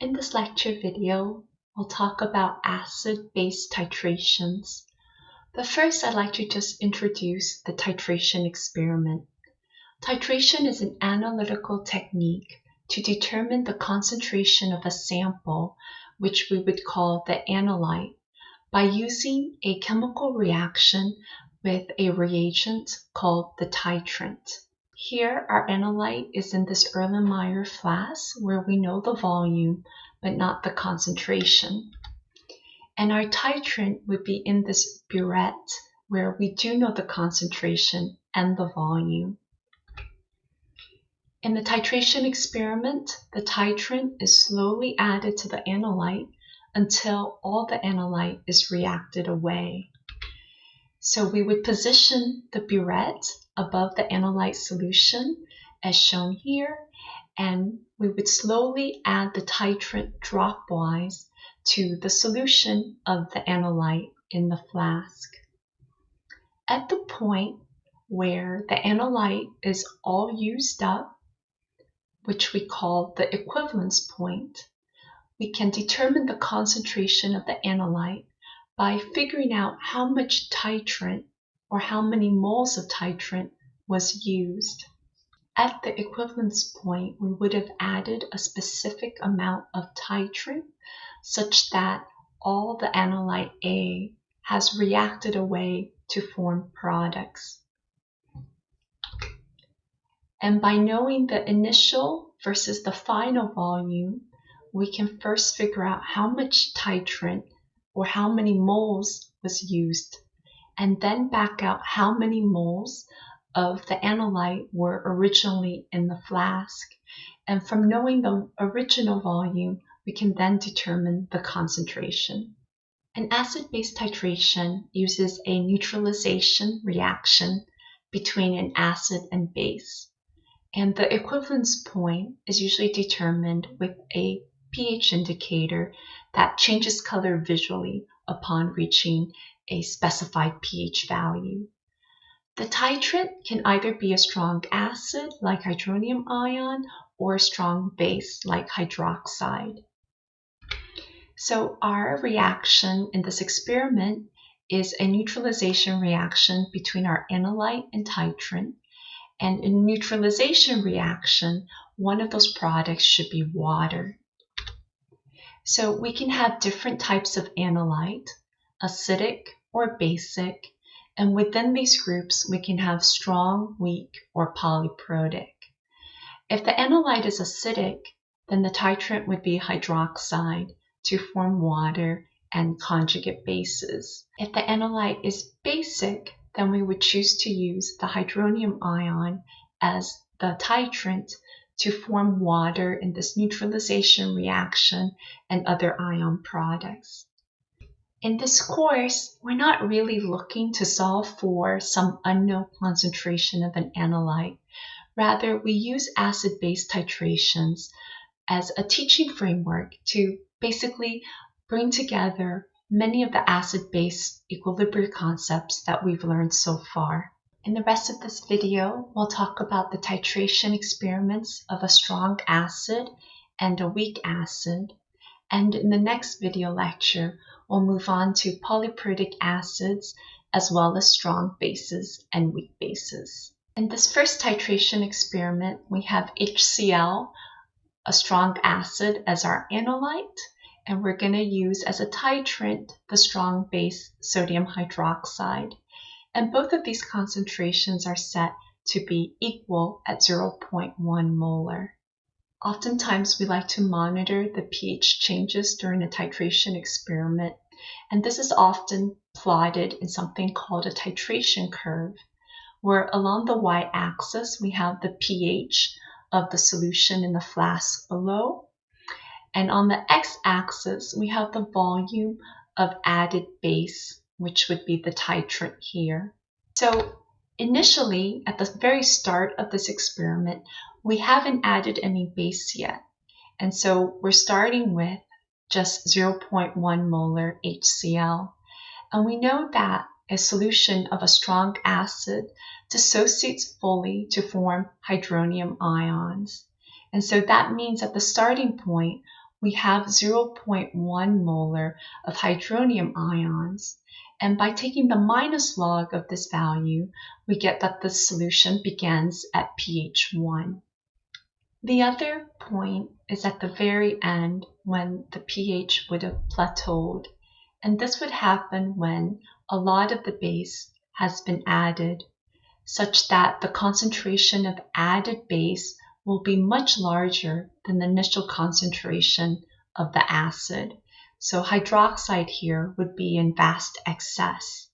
In this lecture video, we'll talk about acid-base titrations. But first, I'd like to just introduce the titration experiment. Titration is an analytical technique to determine the concentration of a sample, which we would call the analyte, by using a chemical reaction with a reagent called the titrant. Here, our analyte is in this Erlenmeyer flask where we know the volume, but not the concentration. And our titrant would be in this burette where we do know the concentration and the volume. In the titration experiment, the titrant is slowly added to the analyte until all the analyte is reacted away. So we would position the burette above the analyte solution as shown here and we would slowly add the titrant dropwise to the solution of the analyte in the flask. At the point where the analyte is all used up, which we call the equivalence point, we can determine the concentration of the analyte by figuring out how much titrant or how many moles of titrant was used. At the equivalence point, we would have added a specific amount of titrant such that all the analyte A has reacted away to form products. And by knowing the initial versus the final volume, we can first figure out how much titrant or how many moles was used, and then back out how many moles of the analyte were originally in the flask. And from knowing the original volume, we can then determine the concentration. An acid-base titration uses a neutralization reaction between an acid and base. And the equivalence point is usually determined with a pH indicator that changes color visually upon reaching a specified pH value. The titrant can either be a strong acid like hydronium ion or a strong base like hydroxide. So our reaction in this experiment is a neutralization reaction between our analyte and titrant. And in neutralization reaction, one of those products should be water. So we can have different types of analyte, acidic or basic, and within these groups, we can have strong, weak, or polyprotic. If the analyte is acidic, then the titrant would be hydroxide to form water and conjugate bases. If the analyte is basic, then we would choose to use the hydronium ion as the titrant to form water in this neutralization reaction and other ion products. In this course, we're not really looking to solve for some unknown concentration of an analyte. Rather, we use acid-base titrations as a teaching framework to basically bring together many of the acid-base equilibrium concepts that we've learned so far. In the rest of this video, we'll talk about the titration experiments of a strong acid and a weak acid. And in the next video lecture, we'll move on to polyprotic acids as well as strong bases and weak bases. In this first titration experiment, we have HCl, a strong acid, as our analyte, and we're going to use as a titrant the strong base sodium hydroxide. And both of these concentrations are set to be equal at 0.1 molar. Oftentimes, we like to monitor the pH changes during a titration experiment, and this is often plotted in something called a titration curve, where along the y-axis we have the pH of the solution in the flask below, and on the x-axis we have the volume of added base, which would be the titrant here. So initially, at the very start of this experiment, we haven't added any base yet. And so we're starting with just 0.1 molar HCl. And we know that a solution of a strong acid dissociates fully to form hydronium ions. And so that means at the starting point, we have 0.1 molar of hydronium ions. And by taking the minus log of this value, we get that the solution begins at pH 1. The other point is at the very end when the pH would have plateaued. And this would happen when a lot of the base has been added, such that the concentration of added base will be much larger than the initial concentration of the acid. So hydroxide here would be in vast excess.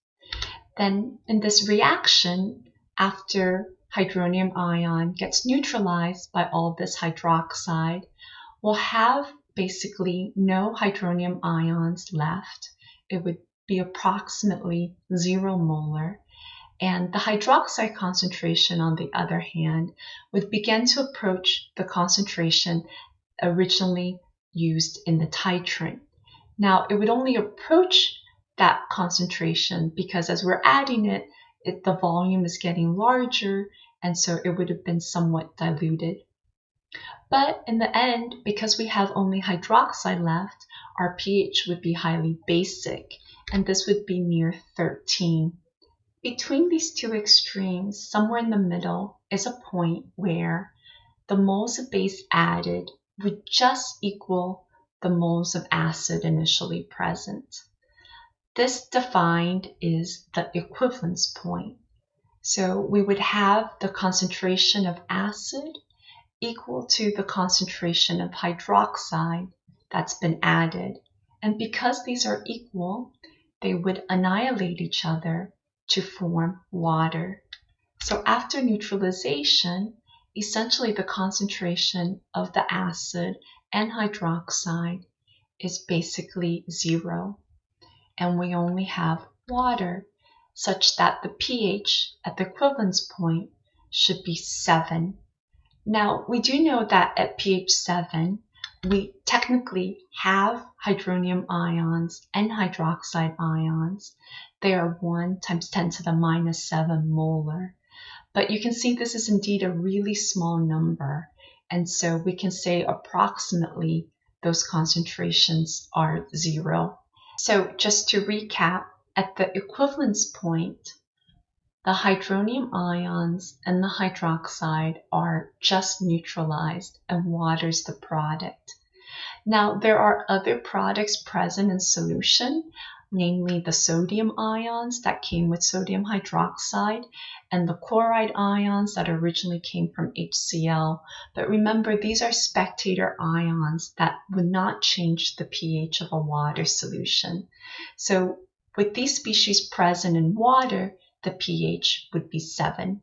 Then in this reaction, after hydronium ion gets neutralized by all this hydroxide, we'll have basically no hydronium ions left. It would be approximately zero molar. And the hydroxide concentration, on the other hand, would begin to approach the concentration originally used in the titrant. Now, it would only approach that concentration because as we're adding it, it, the volume is getting larger, and so it would have been somewhat diluted. But in the end, because we have only hydroxide left, our pH would be highly basic, and this would be near 13. Between these two extremes, somewhere in the middle, is a point where the moles of base added would just equal the moles of acid initially present. This defined is the equivalence point. So we would have the concentration of acid equal to the concentration of hydroxide that's been added. And because these are equal, they would annihilate each other to form water. So after neutralization, essentially the concentration of the acid and hydroxide is basically zero. And we only have water such that the pH at the equivalence point should be 7. Now, we do know that at pH 7, we technically have hydronium ions and hydroxide ions. They are 1 times 10 to the minus 7 molar. But you can see this is indeed a really small number. And so we can say approximately those concentrations are zero. So just to recap, at the equivalence point, the hydronium ions and the hydroxide are just neutralized and water's the product. Now, there are other products present in solution, namely the sodium ions that came with sodium hydroxide and the chloride ions that originally came from HCl. But remember, these are spectator ions that would not change the pH of a water solution. So with these species present in water, the pH would be 7.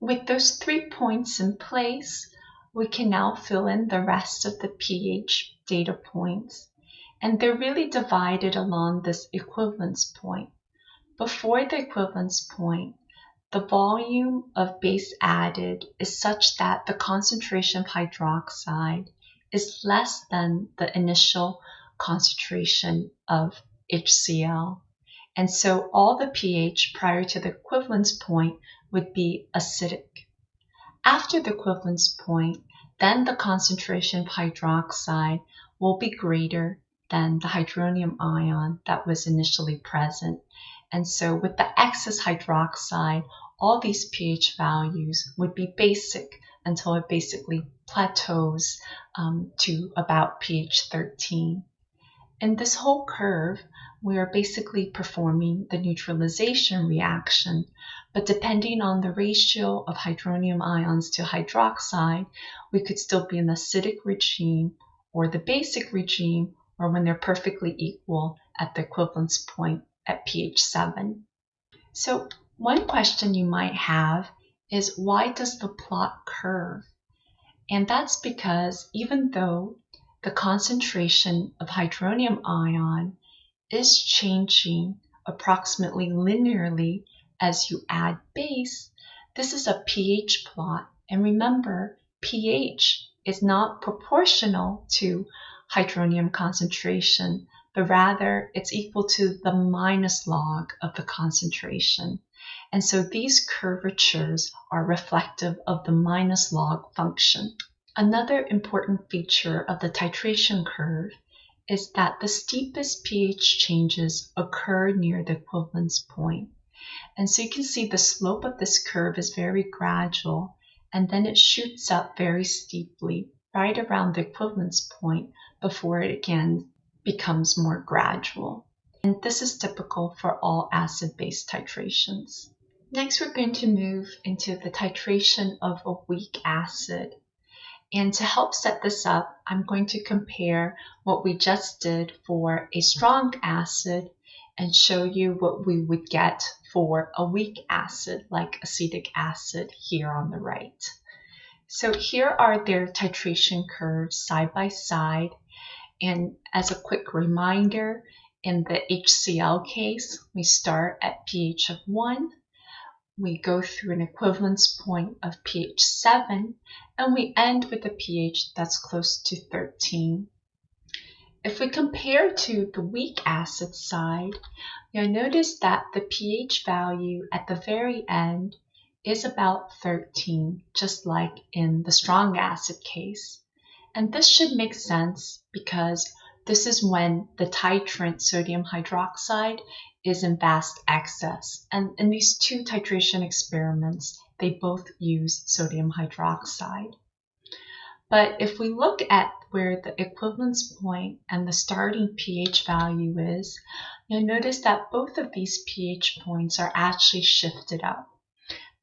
With those three points in place, we can now fill in the rest of the pH data points and they're really divided along this equivalence point. Before the equivalence point, the volume of base added is such that the concentration of hydroxide is less than the initial concentration of HCl. And so all the pH prior to the equivalence point would be acidic. After the equivalence point, then the concentration of hydroxide will be greater than the hydronium ion that was initially present. And so with the excess hydroxide, all these pH values would be basic until it basically plateaus um, to about pH 13. In this whole curve, we are basically performing the neutralization reaction, but depending on the ratio of hydronium ions to hydroxide, we could still be in the acidic regime or the basic regime or when they're perfectly equal at the equivalence point at pH 7. So one question you might have is why does the plot curve? And that's because even though the concentration of hydronium ion is changing approximately linearly as you add base, this is a pH plot. And remember, pH is not proportional to hydronium concentration, but rather it's equal to the minus log of the concentration. And so these curvatures are reflective of the minus log function. Another important feature of the titration curve is that the steepest pH changes occur near the equivalence point. And so you can see the slope of this curve is very gradual and then it shoots up very steeply right around the equivalence point before it again becomes more gradual. And this is typical for all acid-base titrations. Next, we're going to move into the titration of a weak acid. And to help set this up, I'm going to compare what we just did for a strong acid and show you what we would get for a weak acid like acetic acid here on the right. So here are their titration curves side by side. And as a quick reminder, in the HCl case, we start at pH of 1 we go through an equivalence point of pH 7 and we end with a pH that's close to 13. If we compare to the weak acid side, you'll notice that the pH value at the very end is about 13, just like in the strong acid case. And this should make sense because this is when the titrant sodium hydroxide is in vast excess. And in these two titration experiments, they both use sodium hydroxide. But if we look at where the equivalence point and the starting pH value is, you'll notice that both of these pH points are actually shifted up.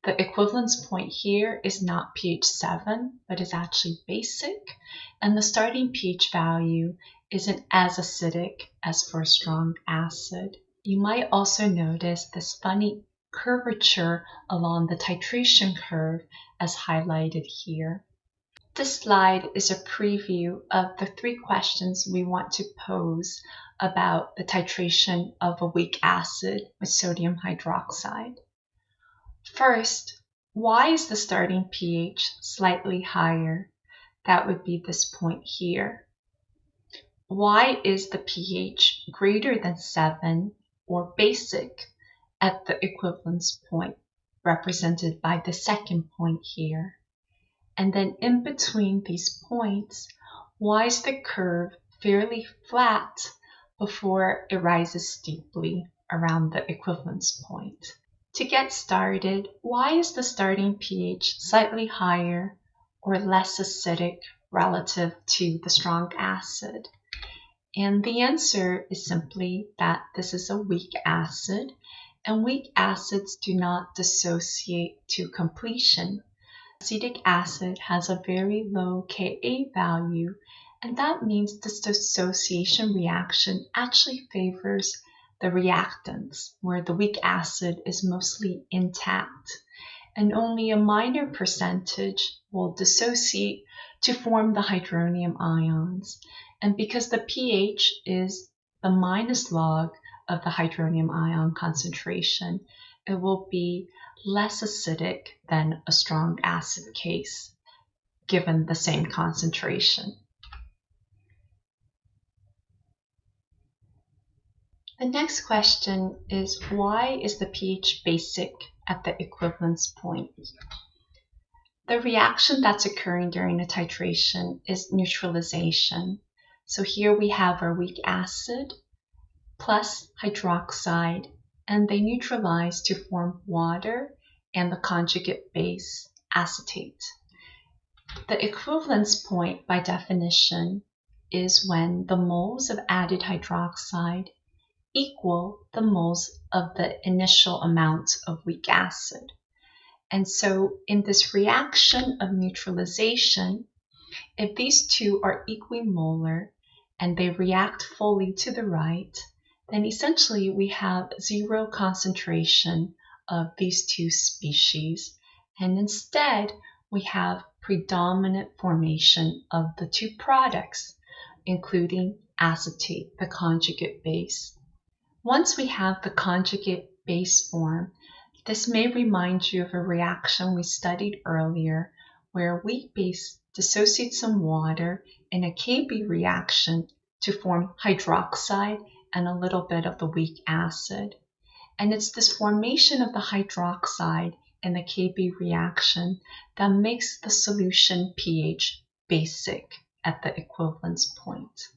The equivalence point here is not pH 7, but is actually basic, and the starting pH value isn't as acidic as for a strong acid. You might also notice this funny curvature along the titration curve as highlighted here. This slide is a preview of the three questions we want to pose about the titration of a weak acid with sodium hydroxide. First, why is the starting pH slightly higher? That would be this point here. Why is the pH greater than 7 or basic at the equivalence point represented by the second point here. And then in between these points, why is the curve fairly flat before it rises steeply around the equivalence point? To get started, why is the starting pH slightly higher or less acidic relative to the strong acid? And the answer is simply that this is a weak acid, and weak acids do not dissociate to completion. Acetic acid has a very low Ka value, and that means this dissociation reaction actually favors the reactants, where the weak acid is mostly intact, and only a minor percentage will dissociate to form the hydronium ions. And because the pH is the minus log of the hydronium ion concentration, it will be less acidic than a strong acid case given the same concentration. The next question is why is the pH basic at the equivalence point? The reaction that's occurring during the titration is neutralization. So here we have our weak acid plus hydroxide, and they neutralize to form water and the conjugate base acetate. The equivalence point by definition is when the moles of added hydroxide equal the moles of the initial amount of weak acid. And so in this reaction of neutralization, if these two are equimolar and they react fully to the right, then essentially we have zero concentration of these two species. And instead, we have predominant formation of the two products, including acetate, the conjugate base. Once we have the conjugate base form, this may remind you of a reaction we studied earlier where weak base dissociate some water in a Kb reaction to form hydroxide and a little bit of the weak acid. And it's this formation of the hydroxide in the Kb reaction that makes the solution pH basic at the equivalence point.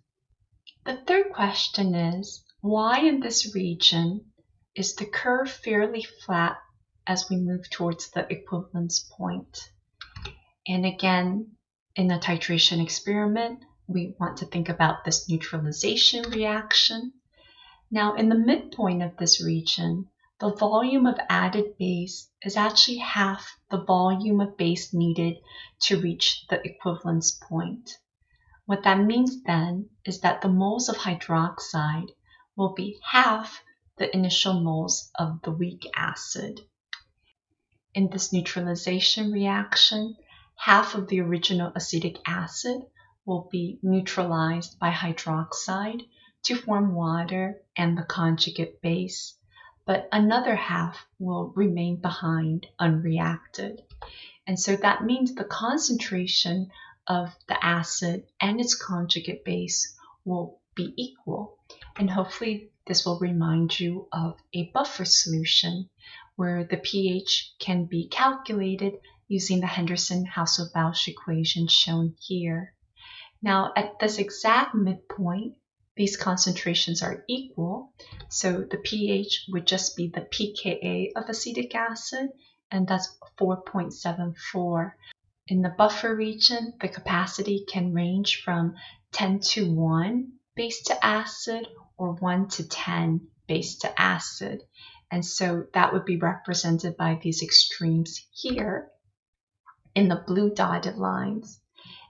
The third question is, why in this region is the curve fairly flat as we move towards the equivalence point? And again, in the titration experiment, we want to think about this neutralization reaction. Now, in the midpoint of this region, the volume of added base is actually half the volume of base needed to reach the equivalence point. What that means then is that the moles of hydroxide will be half the initial moles of the weak acid. In this neutralization reaction, half of the original acetic acid will be neutralized by hydroxide to form water and the conjugate base, but another half will remain behind unreacted. And so that means the concentration of the acid and its conjugate base will be equal. And hopefully this will remind you of a buffer solution where the pH can be calculated using the Henderson-Hasselbalch equation shown here. Now at this exact midpoint, these concentrations are equal, so the pH would just be the pKa of acetic acid, and that's 4.74. In the buffer region, the capacity can range from 10 to 1 base to acid or 1 to 10 base to acid. And so that would be represented by these extremes here in the blue dotted lines.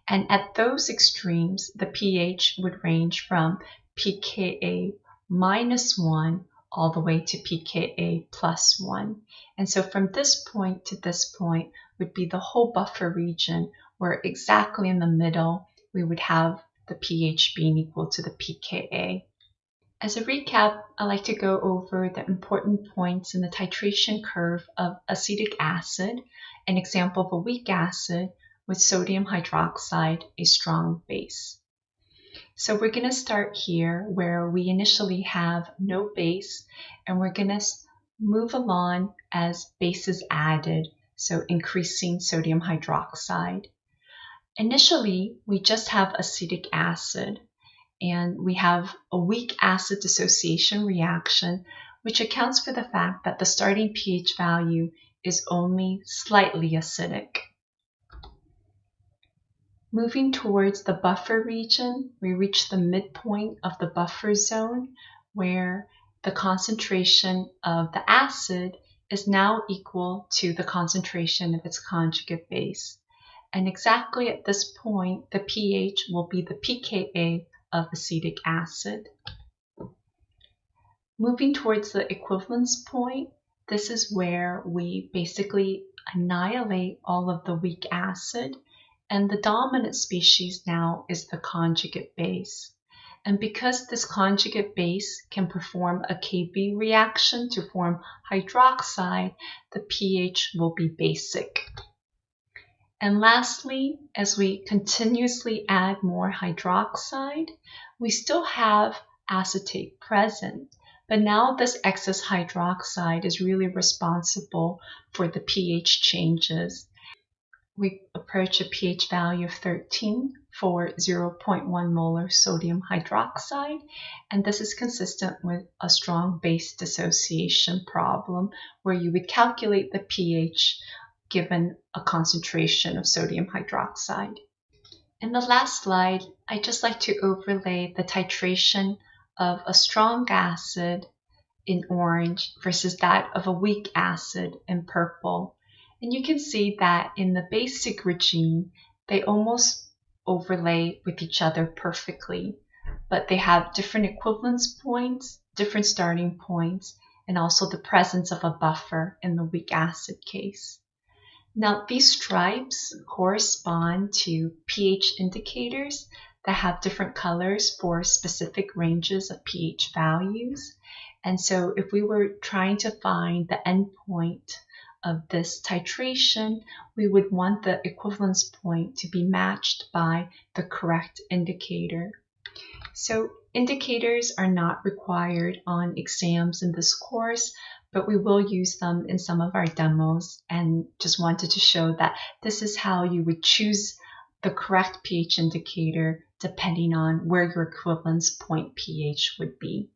And at those extremes, the pH would range from pKa minus 1 all the way to pKa plus 1. And so from this point to this point would be the whole buffer region where exactly in the middle we would have the pH being equal to the pKa. As a recap, I like to go over the important points in the titration curve of acetic acid, an example of a weak acid with sodium hydroxide, a strong base. So we're going to start here where we initially have no base and we're going to move along as base is added, so increasing sodium hydroxide. Initially, we just have acetic acid and we have a weak acid dissociation reaction, which accounts for the fact that the starting pH value is only slightly acidic. Moving towards the buffer region, we reach the midpoint of the buffer zone where the concentration of the acid is now equal to the concentration of its conjugate base. And exactly at this point, the pH will be the pKa of acetic acid. Moving towards the equivalence point, this is where we basically annihilate all of the weak acid and the dominant species now is the conjugate base. And because this conjugate base can perform a Kb reaction to form hydroxide, the pH will be basic. And lastly, as we continuously add more hydroxide, we still have acetate present, but now this excess hydroxide is really responsible for the pH changes. We approach a pH value of 13 for 0.1 molar sodium hydroxide, and this is consistent with a strong base dissociation problem where you would calculate the pH given a concentration of sodium hydroxide. In the last slide, I'd just like to overlay the titration of a strong acid in orange versus that of a weak acid in purple. And you can see that in the basic regime, they almost overlay with each other perfectly, but they have different equivalence points, different starting points, and also the presence of a buffer in the weak acid case. Now, these stripes correspond to pH indicators that have different colors for specific ranges of pH values. And so if we were trying to find the endpoint of this titration, we would want the equivalence point to be matched by the correct indicator. So indicators are not required on exams in this course, but we will use them in some of our demos and just wanted to show that this is how you would choose the correct pH indicator depending on where your equivalence point pH would be.